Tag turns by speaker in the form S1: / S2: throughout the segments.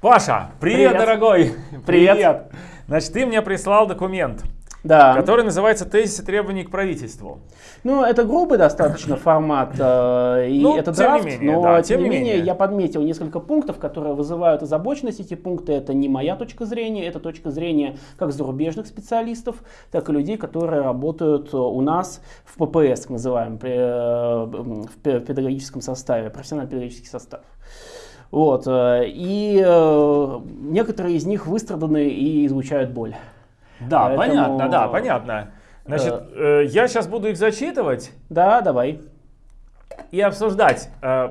S1: Паша, привет,
S2: Привет.
S1: дорогой!
S2: Привет.
S1: Значит, ты мне прислал документ,
S2: Да.
S1: который называется «Тезисы требований к правительству».
S2: Ну, это грубый достаточно формат, э, и
S1: Ну,
S2: это драфт,
S1: менее,
S2: но
S1: да,
S2: тем не менее я подметил несколько пунктов, которые вызывают озабоченность. Эти пункты это не моя точка зрения, это точка зрения как зарубежных специалистов, так и людей, которые работают у нас в ППС, так называем, при, э, в пе- педагогическом составе, профессионально-педагогический состав. Вот, э, и э, некоторые из них выстраданы и излучают боль.
S1: Да,
S2: Поэтому-
S1: понятно, да, понятно. Значит, э, я сейчас буду их зачитывать
S2: Да, давай.
S1: и обсуждать. Э,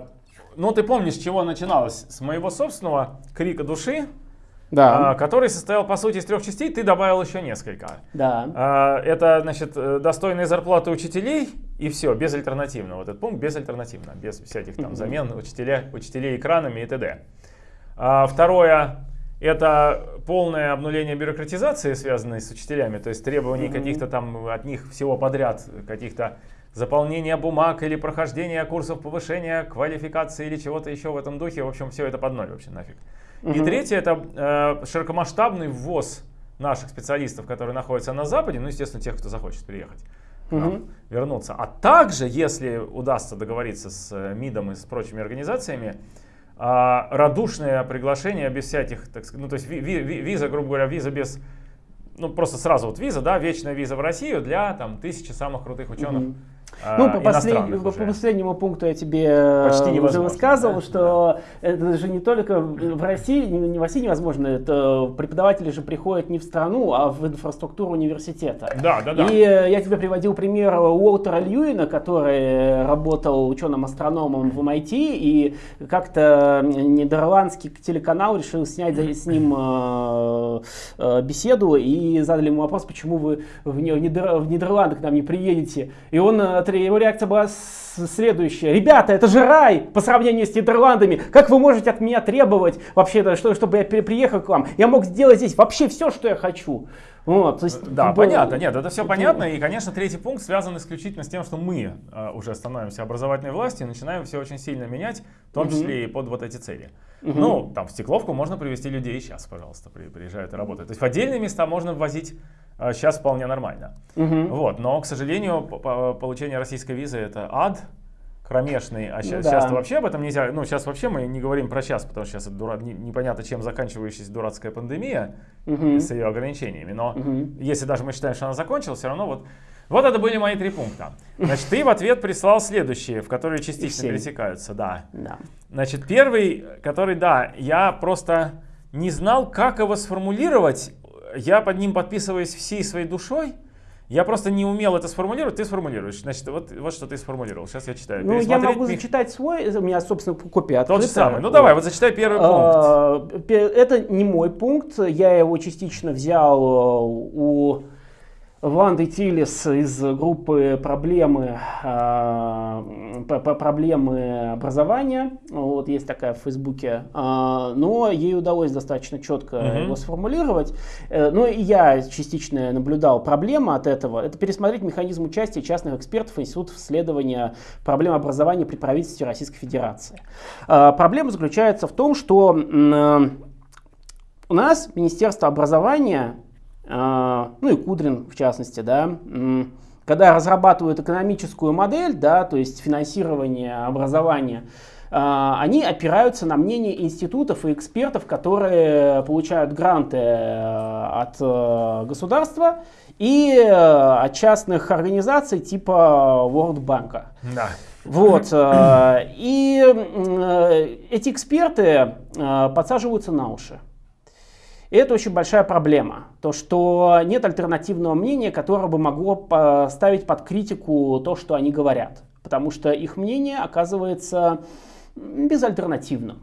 S1: ну, ты помнишь, с чего начиналось? С моего собственного крика души,
S2: Да,
S1: э, который состоял, по сути, из трех частей, ты добавил еще несколько.
S2: да.
S1: Это, значит, э, достойные зарплаты учителей и все, безальтернативно. Вот этот пункт безальтернативно, без всяких там замен учителя, учителей экранами и т.д. А, Второе, это полное обнуление бюрократизации, связанной с учителями, то есть требований
S2: Мгм.
S1: каких-то там от них всего подряд, каких-то заполнения бумаг или прохождения курсов повышения квалификации или чего-то еще в этом духе. В общем, все это под ноль вообще нафиг. И
S2: Мгм.
S1: третье это э, широкомасштабный ввоз наших специалистов, которые находятся на Западе, ну, естественно, тех, кто захочет приехать нам,
S2: Мгм.
S1: вернуться. А также, если удастся договориться с э, МИДом и с прочими организациями, а, радушное приглашение без всяких, так сказать, ну, то есть ви- ви- ви- виза, грубо говоря, виза без, ну, просто сразу вот виза, да, вечная виза в Россию для, там, тысячи самых крутых ученых.
S2: Мгм.
S1: А,
S2: Ну, по, послед- по
S1: уже.
S2: последнему пункту я тебе э,
S1: Почти
S2: уже
S1: невозможно,
S2: высказывал,
S1: да?
S2: что это же не только в России, не, в России невозможно, это преподаватели же приходят не в страну, а в инфраструктуру университета.
S1: Да, да, да.
S2: И э, я тебе приводил пример Уолтера Льюина, который работал ученым-астрономом в MIT, и как-то нидерландский телеканал решил снять с ним э, э, беседу и задали ему вопрос, почему вы в Нидер- в Нидерланды к нам не приедете. И он, его реакция была следующая. Ребята, это же рай по сравнению с Нидерландами. Как вы можете от меня требовать вообще, что, чтобы я при- приехал к вам? Я мог сделать здесь вообще все, что я хочу. Вот, то есть,
S1: Да,
S2: как бы,
S1: понятно, нет, это все
S2: это-
S1: понятно. И, конечно, третий пункт связан исключительно с тем, что мы э, уже становимся образовательной властью и начинаем все очень сильно менять, в том
S2: Мгм.
S1: числе и под вот эти цели.
S2: Мгм.
S1: Ну, там в Стекловку можно привезти людей и сейчас, пожалуйста, при- приезжают и работают. То есть в отдельные места можно ввозить сейчас вполне нормально.
S2: Мгм.
S1: Вот, но, к сожалению, по- по- получение российской визы это ад кромешный, а сейчас,
S2: Ну да.
S1: вообще об этом нельзя, ну сейчас вообще мы не говорим про сейчас, потому что сейчас это дура- не- непонятно чем заканчивающаяся дурацкая пандемия
S2: Мгм.
S1: с ее ограничениями, но
S2: Мгм.
S1: если даже мы считаем, что она закончилась, все равно вот вот это были мои три пункта. Значит, ты в ответ прислал следующие, в которые частично пересекаются, да.
S2: Да.
S1: Значит, первый, который, да, я просто не знал, как его сформулировать. Я под ним подписываюсь всей своей душой. Я просто не умел это сформулировать, ты сформулируешь. Значит, вот, вот что ты сформулировал. Сейчас я читаю.
S2: Ну, я могу
S1: Мих-
S2: зачитать свой, у меня, собственно, копия
S1: Тот
S2: открыта.
S1: же самый. Ну давай, вот зачитай первый пункт.
S2: А, пе- Это не мой пункт, я его частично взял э, у Ванды Тилис из группы проблемы, п- проблемы образования. Вот есть такая в Фейсбуке. А, Но ей удалось достаточно четко
S1: Мгм.
S2: его сформулировать. Э, Ну и я частично наблюдал проблему от этого. Это пересмотреть механизм участия частных экспертов институтов исследования проблем образования при правительстве Российской Федерации. А, Проблема заключается в том, что э, у нас Министерство образования, э, ну и Кудрин в частности, да, когда разрабатывают экономическую модель, да, то есть финансирование образования, э, они опираются на мнение институтов и экспертов, которые получают гранты э, от э, государства и э, от частных организаций типа World Bank.
S1: Да.
S2: Вот. И эти эксперты подсаживаются на уши. И это очень большая проблема. То, что нет альтернативного мнения, которое бы могло поставить под критику то, что они говорят. Потому что их мнение оказывается безальтернативным.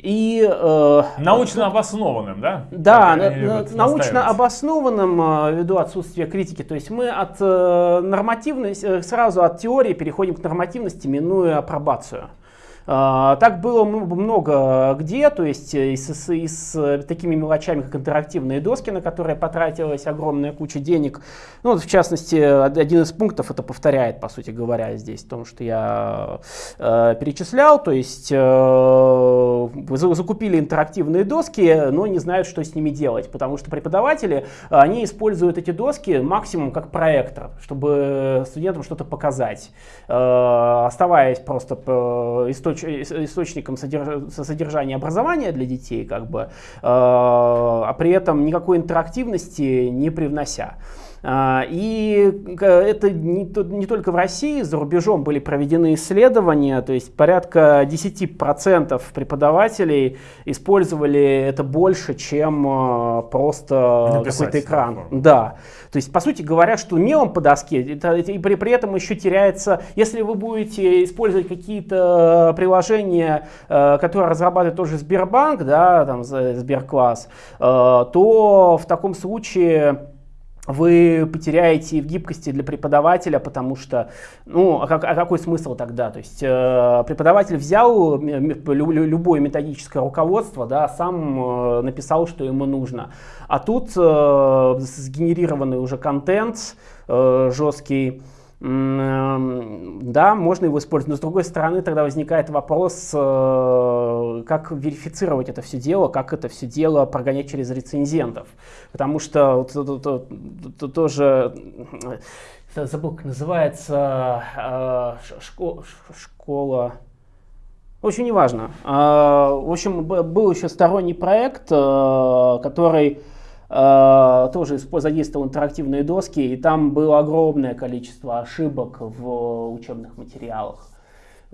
S2: И э,
S1: Научно обоснованным, да?
S2: да, на- на- научно обоснованным э, ввиду отсутствия критики. То есть мы от э, нормативности, э, сразу от теории переходим к нормативности, минуя апробацию. А, Так было много где, то есть э, и с, и с, э, такими мелочами, как интерактивные доски, на которые потратилась огромная куча денег. Ну, вот, в частности, од- один из пунктов это повторяет, по сути говоря, здесь, потому что я э, перечислял, то есть э, закупили интерактивные доски, но не знают, что с ними делать, потому что преподаватели, они используют эти доски максимум как проектор, чтобы студентам что-то показать, оставаясь просто источ источником содержания образования для детей, как бы, а при этом никакой интерактивности не привнося. А, и это не, не только в России, за рубежом были проведены исследования, то есть порядка 10% преподавателей использовали это больше, чем а, просто какой-то экран. Да. То есть, по сути говоря, что мелом по доске, это, и при, при этом еще теряется, если вы будете использовать какие-то приложения, э, которые разрабатывает тоже Сбербанк, да, там Сберкласс, э, то в таком случае вы потеряете в гибкости для преподавателя, потому что, ну, а, как, а какой смысл тогда? То есть э, преподаватель взял любое методическое руководство, да, сам э, написал, что ему нужно. А тут э, сгенерированный уже контент э, жесткий, да, можно его использовать. Но с другой стороны, тогда возникает вопрос, э, как верифицировать это все дело, как это все дело прогонять через рецензентов. Потому что это тоже, забыл, как называется, э, школа, школа в общем, неважно. Э, в общем, был еще сторонний проект, который Э, тоже задействовал интерактивные доски, и там было огромное количество ошибок в учебных материалах.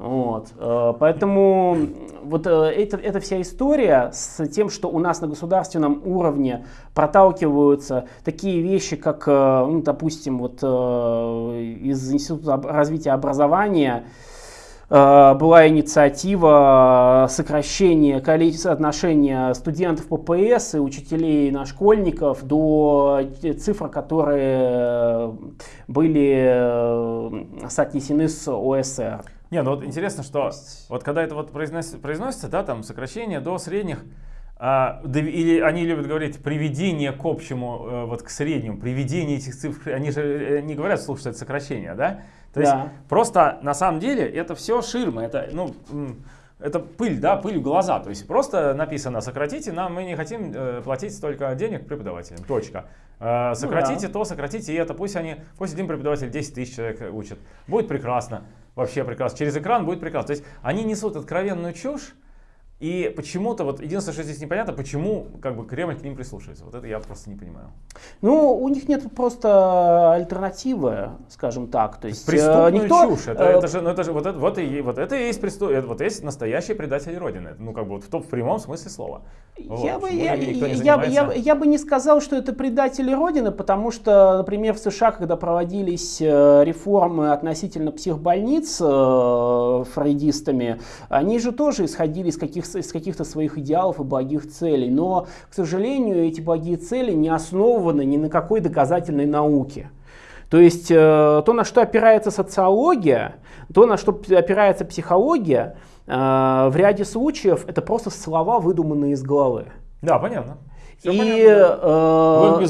S2: Вот. Э, поэтому вот э, это, эта вся история с тем, что у нас на государственном уровне проталкиваются такие вещи, как, ну, допустим, вот из Института развития образования, Э, была инициатива сокращения количества отношения студентов ППС и учителей на школьников до цифр, которые были э, соотнесены с ОСР.
S1: Не, ну вот интересно, что вот когда это вот произносится, произносится да, там сокращение до средних, а, или они любят говорить приведение к общему, э, вот к среднему, приведение этих цифр, они же не говорят, слушай, это сокращение, да? То есть просто на самом деле это все ширма, это, ну, это пыль, да, пыль в глаза. То есть просто написано сократите, нам мы не хотим э, платить столько денег преподавателям. Точка. Э, сократите ну, да. то, сократите это. Пусть они, пусть один преподаватель 10 тысяч человек учат. Будет прекрасно. Вообще прекрасно. Через экран будет прекрасно. То есть они несут откровенную чушь, и почему-то, вот единственное, что здесь непонятно, почему как бы Кремль к ним прислушивается. Вот это я просто не понимаю.
S2: Ну, у них нет просто альтернативы, скажем так. То есть,
S1: Преступную э, никто, чушь. Это, э, это же, ну, это же вот, это, вот, и, вот это и есть преступ, это, вот есть настоящие предатели Родины. Ну, как бы вот в, том, в прямом смысле слова.
S2: Я, вот, бы, я, я, я, я бы не сказал, что это предатели Родины, потому что, например, в США, когда проводились э, реформы относительно психбольниц э, фрейдистами, они же тоже исходили из каких из каких-то своих идеалов и благих целей. Но, к сожалению, эти благие цели не основаны ни на какой доказательной науке. То есть э, то, на что опирается социология, то, на что опирается психология, э, в ряде случаев это просто слова, выдуманные из головы.
S1: Да, понятно.
S2: Все и, э,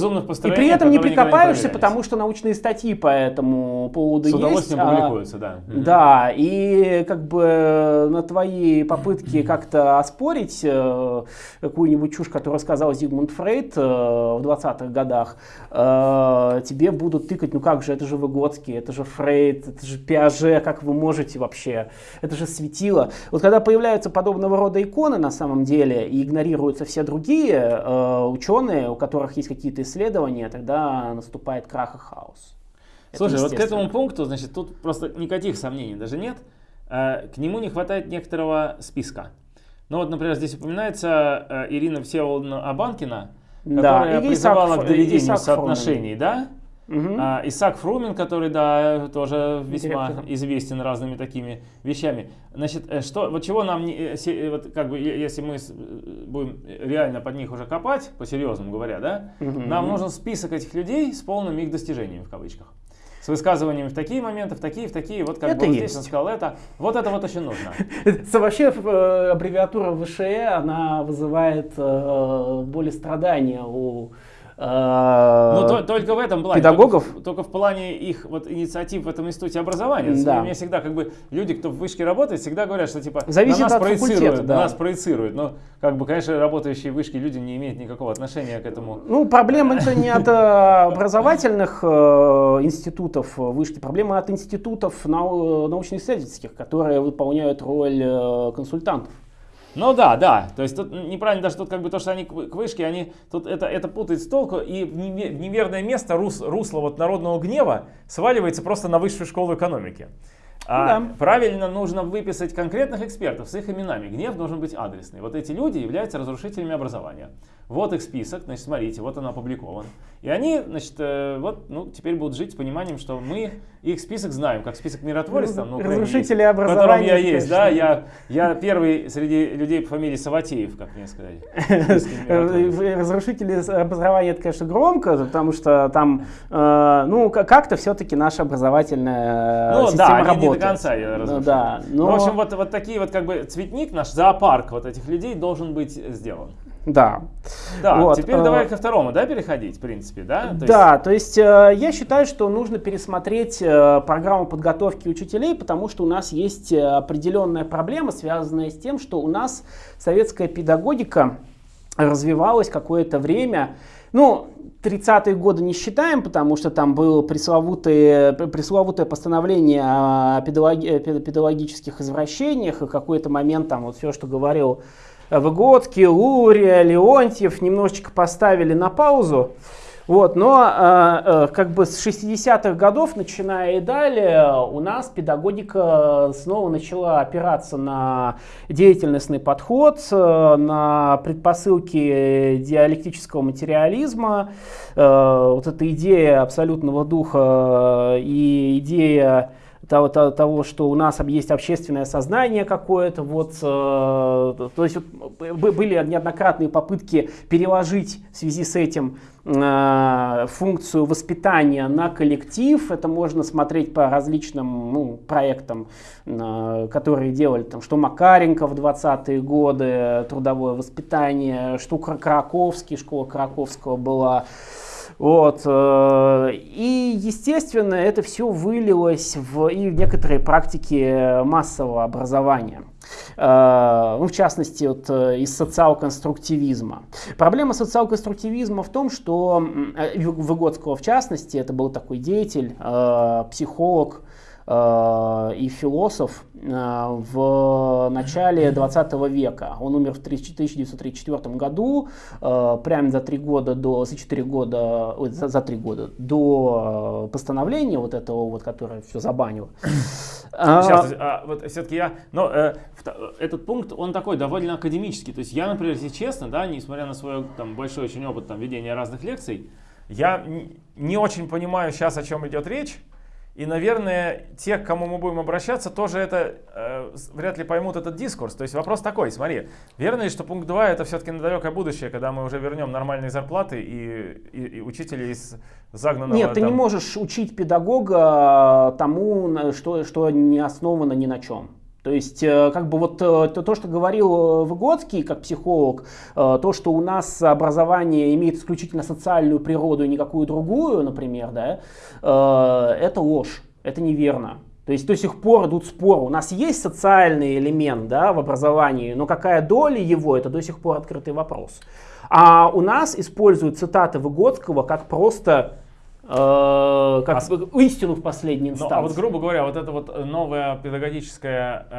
S2: и при этом не прикопаешься, не потому что научные статьи по этому поводу.
S1: С удовольствием есть, публикуются, а, да.
S2: Да, и как бы на твои попытки как-то оспорить э, какую-нибудь чушь, которую сказал Зигмунд Фрейд э, в 20-х годах, э, тебе будут тыкать, ну как же, это же Выгодский, это же Фрейд, это же Пиаже, как вы можете вообще, это же светило. Вот когда появляются подобного рода иконы на самом деле и игнорируются все другие э, ученые, у которых есть какие-то исследования, тогда наступает крах и хаос.
S1: Слушай, вот к этому пункту, значит, тут просто никаких сомнений даже нет. Э, к нему не хватает некоторого списка. Ну вот, например, здесь упоминается э, Ирина Всеволодовна Абанкина, которая да, призывала Исаак, к доведению Исаак соотношений, Фрумин. да? Угу. А, Исаак Фрумин, который, да, тоже весьма Директор. известен разными такими вещами. Значит, э, что, вот чего нам, не, э, э, вот как бы, если мы будем реально под них уже копать, по-серьезному говоря, да, угу. нам нужен список этих людей с полными их достижениями, в кавычках. С высказываниями в такие моменты, в такие, в такие, вот как это бы здесь он сказал это, вот это вот очень нужно.
S2: Вообще аббревиатура ВШЭ, она вызывает более страдания у
S1: Ну, то- только в этом плане.
S2: педагогов.
S1: Только, только в плане их вот инициатив в этом институте образования.
S2: Да.
S1: Мне всегда как бы люди, кто в вышке работает, всегда говорят, что типа
S2: Зависит
S1: на нас
S2: от
S1: проецируют,
S2: факультета,
S1: на
S2: да.
S1: нас проецируют. Но как бы, конечно, работающие в вышке люди не имеют никакого отношения к этому.
S2: Ну, проблема это не от э, образовательных э, институтов э, вышки, проблема от институтов нау- научно-исследовательских, которые выполняют роль э, консультантов.
S1: Ну да, да. То есть тут неправильно даже тут как бы то, что они к вы- к вышке, они тут это, это путает с толку, и в неверное место рус, русло вот народного гнева сваливается просто на высшую школу экономики. А
S2: Да.
S1: Правильно нужно выписать конкретных экспертов с их именами. Гнев должен быть адресный. Вот эти люди являются разрушителями образования. Вот их список, значит, смотрите, вот он опубликован. И они, значит, э, вот, ну, теперь будут жить с пониманием, что мы их список знаем, как список миротворец там на Украине есть,
S2: Разрушители
S1: в котором
S2: образования,
S1: я есть, да, я, я первый среди людей по фамилии Саватеев, как мне миротворец.
S2: Э, Разрушители образования это, конечно, громко, потому что там, э, ну, как-то все-таки наша образовательная
S1: Ну
S2: система
S1: они не до конца ее
S2: Ну
S1: разрушили.
S2: да,
S1: Ну,
S2: но-
S1: В общем, вот, вот такие вот как бы цветник, наш зоопарк вот этих людей должен быть сделан.
S2: Да.
S1: Да,
S2: Вот,
S1: теперь
S2: э,
S1: давай ко второму, да, переходить, в принципе, да? То
S2: да, то есть э, я считаю, что нужно пересмотреть э, программу подготовки учителей, потому что у нас есть э, определенная проблема, связанная с тем, что у нас советская педагогика развивалась какое-то время. Ну, 30-е годы не считаем, потому что там было пресловутое, пресловутое постановление о педагоги- э, пед- педагогических извращениях, и какой-то момент там вот все, что говорил Выгодский, Лурия, Леонтьев, немножечко поставили на паузу. Вот, но э, э, как бы с 60-х годов, начиная и далее, у нас педагогика снова начала опираться на деятельностный подход, э, на предпосылки диалектического материализма. Э, вот эта идея абсолютного духа и идея того, того, что у нас есть общественное сознание какое-то, вот, э, то есть были неоднократные попытки переложить в связи с этим э, функцию воспитания на коллектив. Это можно смотреть по различным ну, проектам, э, которые делали, там, что Макаренко в 20-е годы, трудовое воспитание, что Кра- Краковский, школа Краковского была. Вот. э, И, естественно, это все вылилось в, и в некоторые практики массового образования. Э, Ну, в частности, вот, э, из социал-конструктивизма. Проблема социал-конструктивизма в том, что э, Выгодского, в частности, это был такой деятель, э, психолог, э, и философ э, в начале 20 века. Он умер в 30 1934 году, э, прямо за три года до, за четыре года, ой, за, за три года до э, постановления вот этого вот, которое все забанило. А,
S1: Сейчас, а, вот все-таки я, но э, этот пункт, он такой довольно академический. То есть я, например, если честно, да, несмотря на свой там большой очень опыт там ведения разных лекций, я не очень понимаю сейчас, о чем идет речь. И, наверное, те, к кому мы будем обращаться, тоже это э, вряд ли поймут этот дискурс. То есть вопрос такой, смотри, верно ли, что пункт 2 это все-таки на далекое будущее, когда мы уже вернем нормальные зарплаты и, и, и учителей из загнанного...
S2: Нет, ты не
S1: там-
S2: можешь учить педагога тому, на- что, что не основано ни на чем. То есть, э, как бы вот э, то, то, что говорил э, Выгодский как психолог, то, что у нас образование имеет исключительно социальную природу и никакую другую, например, да, это ложь, это неверно. То есть до сих пор идут споры. У нас есть социальный элемент да, в образовании, но какая доля его, это до сих пор открытый вопрос. А у нас используют цитаты Выгодского как просто э, как истину в последней
S1: Ну,
S2: инстанции.
S1: а вот, грубо говоря, вот это вот новое педагогическое э,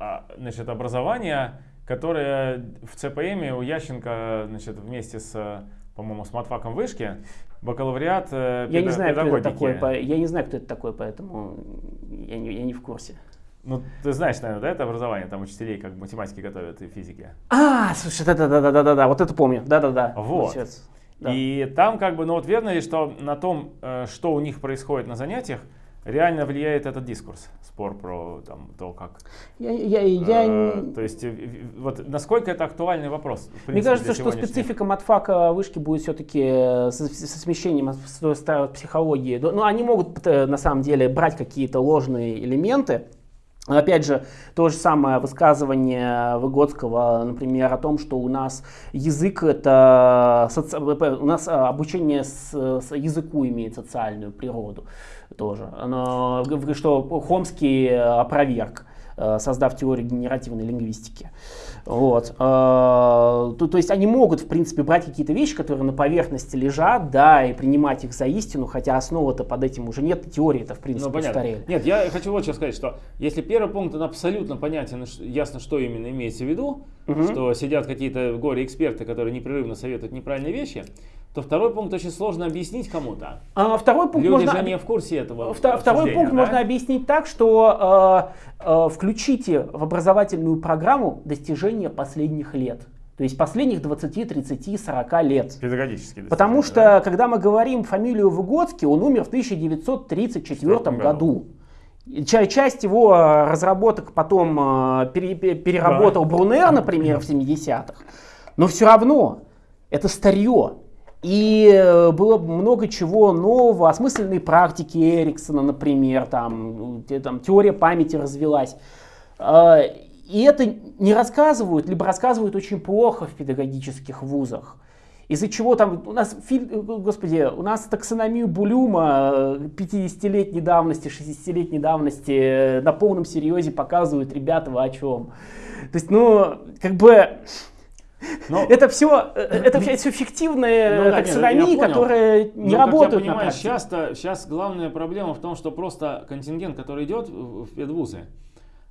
S1: а, значит, образование, которое в ЦПМ у Ященко значит, вместе с, по-моему, с матфаком вышки, бакалавриат э,
S2: я не знаю, кто это
S1: педагогики.
S2: такой, по- я не знаю, кто это такой, поэтому я не, я не в курсе.
S1: Ну, ты знаешь, наверное, да, это образование, там учителей как математики готовят и физики.
S2: А, слушай, да-да-да-да-да-да, вот это помню, да-да-да.
S1: Вот.
S2: Сейчас. Да.
S1: И там как бы, ну вот верно ли, что на том, э, что у них происходит на занятиях, реально влияет этот дискурс, спор про там, то, как
S2: Я, я, я
S1: Э, То есть, э, вот насколько это актуальный вопрос? в
S2: Мне
S1: принципе,
S2: кажется, что специфика матфака вышки будет все-таки со, со смещением с той старой психологии. Ну, они могут на самом деле брать какие-то ложные элементы, Опять же, то же самое высказывание Выгодского, например, о том, что у нас язык это соци... у нас обучение с, с языку имеет социальную природу тоже. Оно, что Хомский опроверг, э, создав теорию генеративной лингвистики. Вот. А, то, то есть они могут, в принципе, брать какие-то вещи, которые на поверхности лежат, да, и принимать их за истину, хотя основа-то под этим уже нет, теории это в принципе, ну, понятно. устарели.
S1: Нет, я хочу вот что сказать, что если первый пункт, он абсолютно понятен, ясно, что именно имеется в виду, угу. что сидят какие-то горе-эксперты, которые непрерывно советуют неправильные вещи, то второй пункт очень сложно объяснить кому-то.
S2: А, второй пункт
S1: Люди
S2: можно...
S1: же не в курсе этого.
S2: Второй пункт да? можно объяснить так, что э, э, включите в образовательную программу достижения последних лет. То есть последних 20, 30, 40 лет.
S1: Педагогически.
S2: Потому что, да? когда мы говорим фамилию Выгодский, он умер в 1934 году. году. Часть его э, разработок потом э, переработал да. Брунер, например, в 70-х. Но все равно это старье. И э, было много чего нового, осмысленные практики Эриксона, например, там, там теория памяти развелась. А, и это не рассказывают, либо рассказывают очень плохо в педагогических вузах. Из-за чего там у нас, господи, у нас таксономию Булюма 50-летней давности, 60-летней давности э, на полном серьезе показывают, ребята, о чем. То есть, ну, как бы, но... Это все, э, это все фиктивные ну, таксономии, которые не Но, работают как я понимаю,
S1: сейчас, сейчас главная проблема в том, что просто контингент, который идет в педвузы,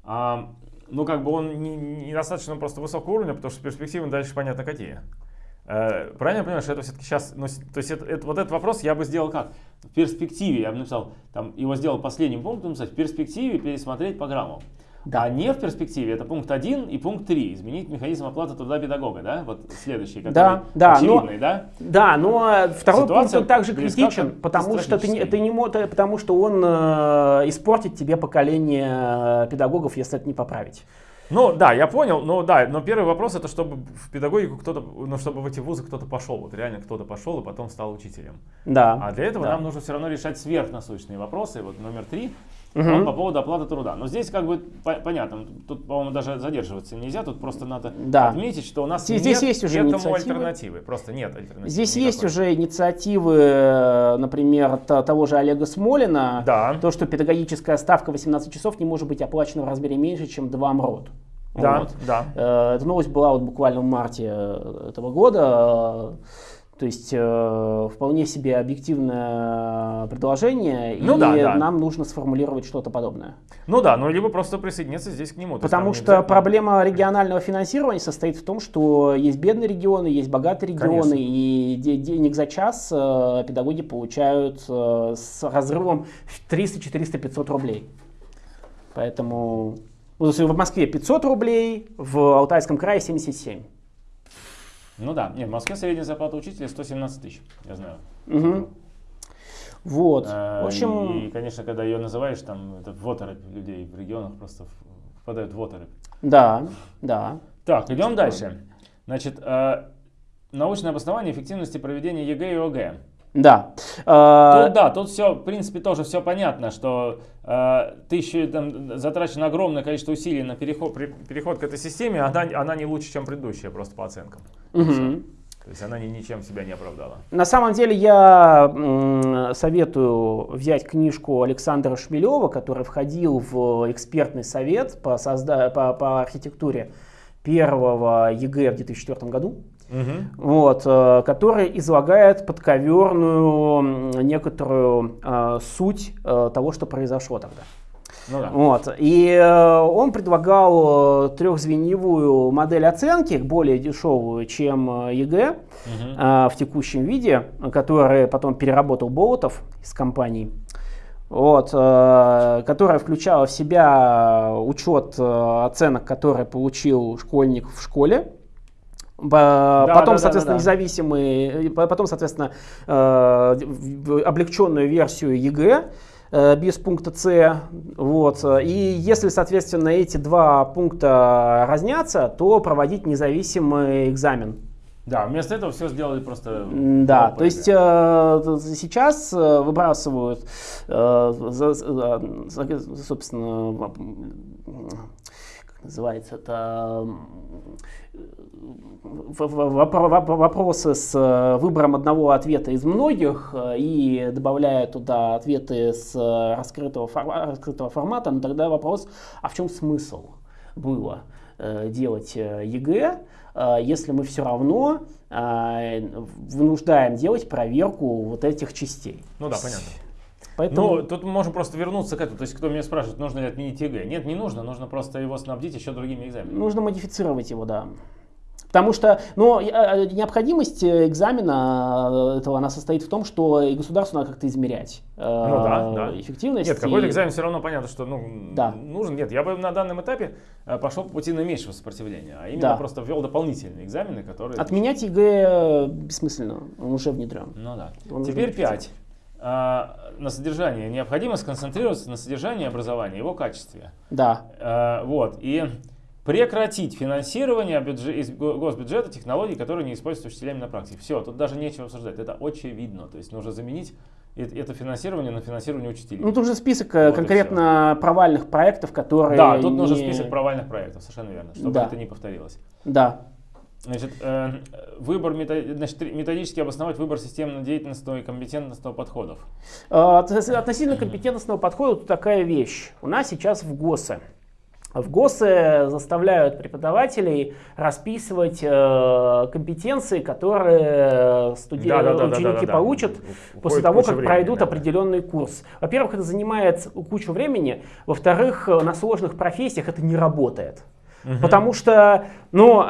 S1: а, ну как бы он недостаточно не просто высокого уровня, потому что перспективы дальше понятно какие. Э, правильно я понимаю, что это все-таки сейчас, ну, то есть это, это, вот этот вопрос я бы сделал как? В перспективе, я бы написал, там, его сделал последним пунктом, написать, в перспективе пересмотреть программу. Да. А не в перспективе, это пункт 1 и пункт 3. Изменить механизм оплаты труда педагога, да? Вот следующий, который да,
S2: да,
S1: очевидный,
S2: но,
S1: да?
S2: Да, но второй Ситуация пункт он также критичен, потому что, ты не, ты не, потому что он э, испортит тебе поколение педагогов, если это не поправить.
S1: Ну да, я понял, но да, но первый вопрос это чтобы в педагогику кто-то, ну чтобы в эти вузы кто-то пошел, вот реально кто-то пошел и потом стал учителем.
S2: Да.
S1: А для этого да. нам нужно все равно решать сверхнасущные вопросы. Вот номер три, Угу. Он по поводу оплаты труда. Но здесь как бы по понятно, тут, по-моему, даже задерживаться нельзя, тут просто надо да. отметить, что у нас
S2: здесь нет есть уже этому
S1: инициативы. альтернативы, просто нет альтернативы.
S2: Здесь никакой. есть уже инициативы, э, например, того же Олега Смолина,
S1: да.
S2: то, что педагогическая ставка 18 часов не может быть оплачена в размере меньше, чем 2 МРОД.
S1: Да, вот. да.
S2: Э, эта новость была вот буквально в марте э, этого года. То есть э, вполне себе объективное предложение, ну, и да, да. нам нужно сформулировать что-то подобное.
S1: Ну да, ну либо просто присоединиться здесь к нему.
S2: Потому что проблема регионального финансирования состоит в том, что есть бедные регионы, есть богатые регионы, Конечно. и де денег за час э, педагоги получают э, с разрывом 300, 400, 500 рублей. Поэтому ну, в Москве 500 рублей, в Алтайском крае 77.
S1: Ну да, нет, в Москве средняя зарплата учителя 117 тысяч, я знаю.
S2: Угу. Вот. А,
S1: в общем... И, конечно, когда ее называешь, там это в оторопь людей в регионах просто впадают в оторопь.
S2: Да, да.
S1: Так, идем дальше. Значит, э, научное обоснование эффективности проведения ЕГЭ и ОГЭ.
S2: Да.
S1: А, тут, да, тут все, в принципе, тоже все понятно, что э, тысячи, там, затрачено огромное количество усилий на переход, переход к этой системе, она, она не лучше, чем предыдущая, просто по оценкам.
S2: Угу.
S1: То есть она ни, ничем себя не оправдала.
S2: На самом деле я советую взять книжку Александра Шмелева, который входил в экспертный совет по, созда по, по архитектуре первого ЕГЭ в 2004 году
S1: угу.
S2: вот, э, который излагает подковерную некоторую э, суть э, того, что произошло тогда.
S1: Ну, да.
S2: вот. И э, он предлагал э, трехзвеневую модель оценки, более дешевую, чем э, ЕГЭ угу. э, в текущем виде, который потом переработал Болотов и компания. Вот, э, которая включала в себя учет э, оценок, которые получил школьник в школе, да, потом, да, соответственно, да, да. независимый, потом, соответственно, э, облегченную версию ЕГЭ э, без пункта С. Вот. И если, соответственно, эти два пункта разнятся, то проводить независимый экзамен.
S1: Да, вместо этого все сделали просто...
S2: Да, то есть э, сейчас э, выбрасывают, э, за- за- собственно, называется это, вопросы с э, выбором одного ответа из многих э, и добавляя туда ответы с э, раскрытого, раскрытого формата, но тогда вопрос, а в чем смысл было делать ЕГЭ, если мы все равно вынуждаем делать проверку вот этих частей.
S1: Ну да, понятно.
S2: Поэтому
S1: Ну, тут мы можем просто вернуться к этому. То есть, кто меня спрашивает, нужно ли отменить ЕГЭ? Нет, не нужно. Нужно просто его снабдить еще другими экзаменами.
S2: нужно модифицировать его, да. Потому что ну, э, необходимость э, экзамена э, этого она состоит в том, что и государству надо как-то измерять э,
S1: Ну да, да.
S2: эффективность.
S1: Нет, какой-то
S2: и-
S1: экзамен все равно понятно, что ну,
S2: Да.
S1: нужен. Нет, я бы на данном этапе э, пошел по пути наименьшего сопротивления, а именно
S2: Да.
S1: просто ввел дополнительные экзамены, которые...
S2: Отменять ЕГЭ бессмысленно, он уже внедрен.
S1: Ну да.
S2: Он
S1: Теперь
S2: модифицирован.
S1: 5. На содержание. Необходимо сконцентрироваться на содержании образования, его качестве.
S2: Да,
S1: Э, вот. И прекратить финансирование бюджет- из го- госбюджета технологий, которые не используются учителями на практике. Все, тут даже нечего обсуждать. Это очевидно. То есть нужно заменить это финансирование на финансирование учителей.
S2: ну тут же список э,
S1: Вот
S2: конкретно провальных проектов, которые...
S1: да, тут нужен
S2: не-
S1: список провальных проектов, совершенно верно, чтобы
S2: Да.
S1: это не повторилось.
S2: Да,
S1: Значит, э, выбор мето- значит, методически обосновать выбор системно-деятельностного и компетентностного подходов.
S2: Э, от- Относительно компетентностного подхода тут такая вещь. У нас сейчас в ГОСы. В ГОСы заставляют преподавателей расписывать э, компетенции, которые студи-
S1: Да-да-да-да-да-да.
S2: ученики получат
S1: Уходит
S2: после того, как
S1: времени,
S2: пройдут
S1: да.
S2: определенный курс. Во-первых, это занимает кучу времени. Во-вторых, на сложных профессиях это не работает. Потому что, ну,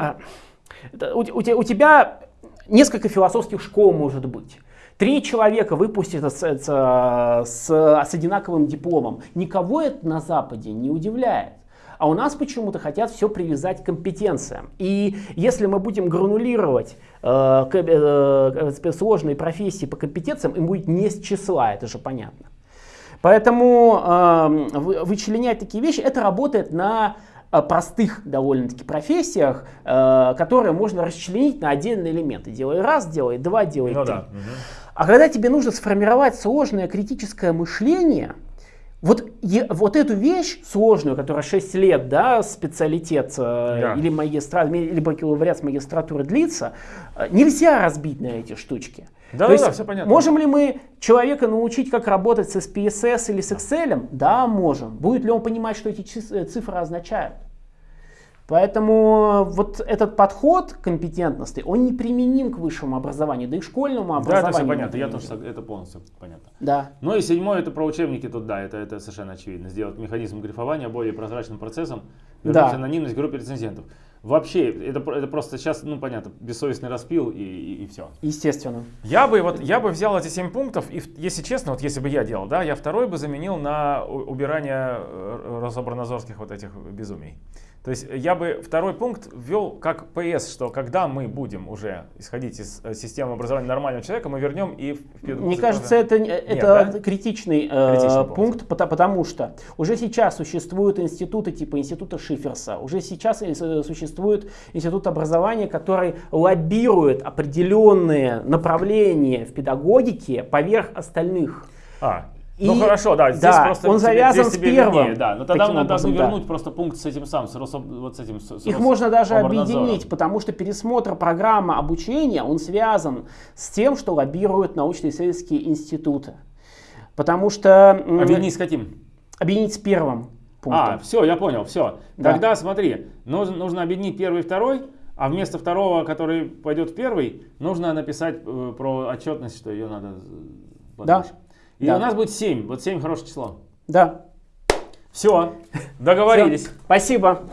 S2: у, у у тебя несколько философских школ может быть. Три человека выпустят с, с- с- с одинаковым дипломом. Никого это на Западе не удивляет. А у нас почему-то хотят все привязать к компетенциям. И если мы будем гранулировать э, э, э, сложные профессии по компетенциям, им будет не с числа, это же понятно. Поэтому э, вы- вычленять такие вещи, это работает на простых довольно-таки профессиях, э, которые можно расчленить на отдельные элементы. Делай раз, делай два, делай
S1: Ну
S2: три.
S1: да. мгм.
S2: А когда тебе нужно сформировать сложное критическое мышление, вот, е- вот эту вещь сложную, которая 6 лет, да, специалитет э,
S1: Да.
S2: или, магистра, или бакалавриат с магистратуры длится, э, нельзя разбить на эти штучки.
S1: Да,
S2: То
S1: да,
S2: есть
S1: да, все понятно.
S2: Можем ли мы человека научить, как работать с SPSS или с Excel? Да, можем. Будет ли он понимать, что эти э, цифры означают? Поэтому вот этот подход компетентности, он не применим к высшему образованию, да и к школьному
S1: Да,
S2: образованию.
S1: это все понятно. Я тоже это полностью понятно.
S2: Да.
S1: Ну и седьмое, это про учебники тут, да, это, это совершенно очевидно. Сделать механизм грифования более прозрачным процессом, вернуть
S2: Да.
S1: анонимность группе рецензентов. Вообще, это, это просто сейчас, ну понятно, бессовестный распил и, все.
S2: Естественно.
S1: Я бы, вот, я бы взял эти 7 пунктов, и, если честно, вот если бы я делал, да, я второй бы заменил на убирание э, Рособорнадзорских вот этих безумий. То есть я бы второй пункт ввел как ПС, что когда мы будем уже исходить из э, системы образования нормального человека, мы вернем и в
S2: Мне кажется, это, не- это
S1: да?
S2: критичный, э,
S1: Критичный пункт.
S2: пункт, пота- потому что уже сейчас существуют институты типа института Шиферса, уже сейчас э, с- существует институт образования, который лоббирует определенные направления в педагогике поверх остальных.
S1: А,
S2: И-
S1: ну хорошо, да, здесь
S2: да,
S1: просто
S2: он
S1: тебе-
S2: завязан
S1: здесь
S2: с первым.
S1: виднее, да, но тогда надо
S2: образом, да.
S1: вернуть просто пункт с этим самым, с, Рособ- вот с этим. с- с
S2: Их
S1: Рос-
S2: можно даже объединить, потому что пересмотр программы обучения, он связан с тем, что лоббируют научно-исследовательские институты. Потому что...
S1: Объединить с каким?
S2: объединить с первым пунктом.
S1: А, все, я понял, все.
S2: Да.
S1: Тогда смотри, нужно, нужно объединить первый и второй, а вместо второго, который пойдет в первый, нужно написать э, про отчетность, что ее надо э, подальше. И
S2: Да.
S1: у нас будет 7. Вот 7 хорошее число.
S2: Да.
S1: Все, договорились.
S2: Всё. Спасибо.